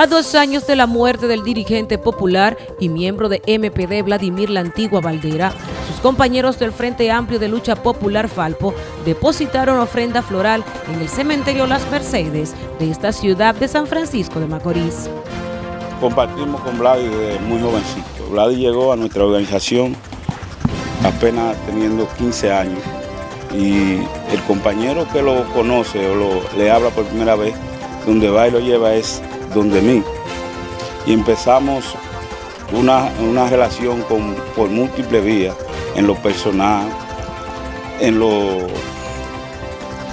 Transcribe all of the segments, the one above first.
A dos años de la muerte del dirigente popular y miembro de MPD Vladimir La Antigua Valdera, sus compañeros del Frente Amplio de Lucha Popular Falpo depositaron ofrenda floral en el cementerio Las Mercedes de esta ciudad de San Francisco de Macorís. Compartimos con Vladi desde muy jovencito. Vladi llegó a nuestra organización apenas teniendo 15 años y el compañero que lo conoce o le habla por primera vez, donde va y lo lleva es donde mí. Y empezamos una, relación con, por múltiples vías, en lo personal, en lo,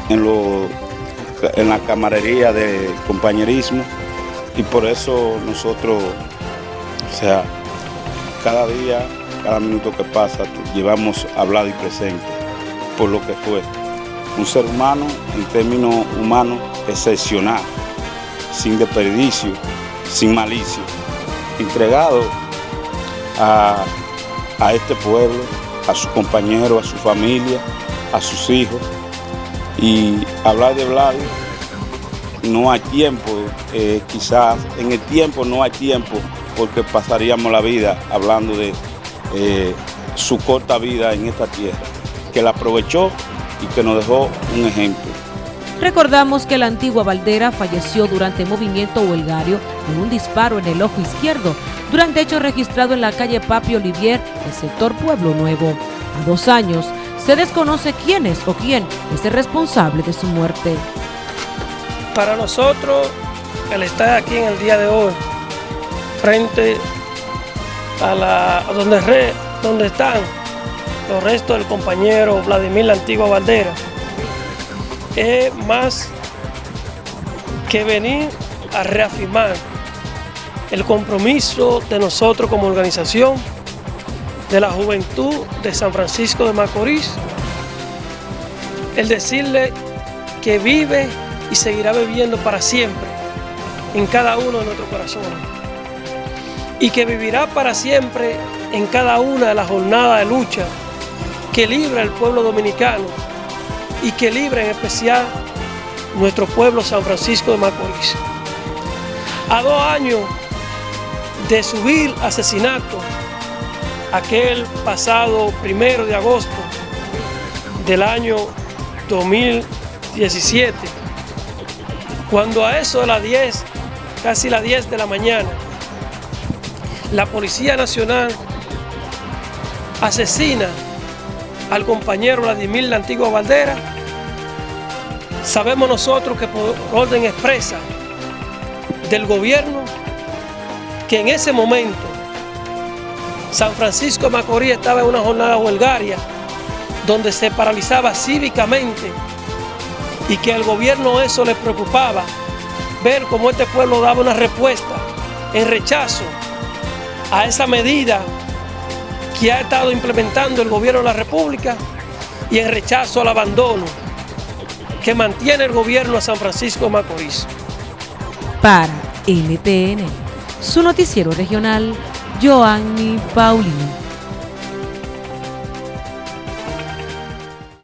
en lo en la camarería de compañerismo y por eso nosotros, o sea, cada día, cada minuto que pasa, llevamos hablado y presente por lo que fue. Un ser humano, en términos humanos, excepcional sin desperdicio, sin malicia, entregado a, este pueblo, a sus compañeros, a su familia, a sus hijos. Y hablar de Vlad no hay tiempo, eh, quizás en el tiempo no hay tiempo porque pasaríamos la vida hablando de eh, su corta vida en esta tierra, que la aprovechó y que nos dejó un ejemplo. Recordamos que la antigua Valdera falleció durante movimiento huelgario de un disparo en el ojo izquierdo, durante hecho registrado en la calle Papi Olivier, el sector Pueblo Nuevo. A dos años, se desconoce quién es o quién es el responsable de su muerte. Para nosotros, el estar aquí en el día de hoy, frente a, la, donde, re, donde están los restos del compañero Vladimir La Antigua Valdera, es más que venir a reafirmar el compromiso de nosotros como organización de la juventud de San Francisco de Macorís, el decirle que vive y seguirá viviendo para siempre en cada uno de nuestros corazones. Y que vivirá para siempre en cada una de las jornadas de lucha que libra el pueblo dominicano y que libre en especial nuestro pueblo San Francisco de Macorís. A dos años de subir asesinato, aquel pasado primero de agosto del año 2017, cuando a eso de las 10, casi las 10 de la mañana, la Policía Nacional asesina al compañero Vladimir La Antigua Valdera. Sabemos nosotros que por orden expresa del gobierno que en ese momento San Francisco de Macorís estaba en una jornada huelgaria donde se paralizaba cívicamente y que al gobierno eso le preocupaba ver cómo este pueblo daba una respuesta en rechazo a esa medida que ha estado implementando el gobierno de la República y en rechazo al abandono que mantiene el gobierno a San Francisco de Macorís. Para NTN, su noticiero regional, Joanny Paulino.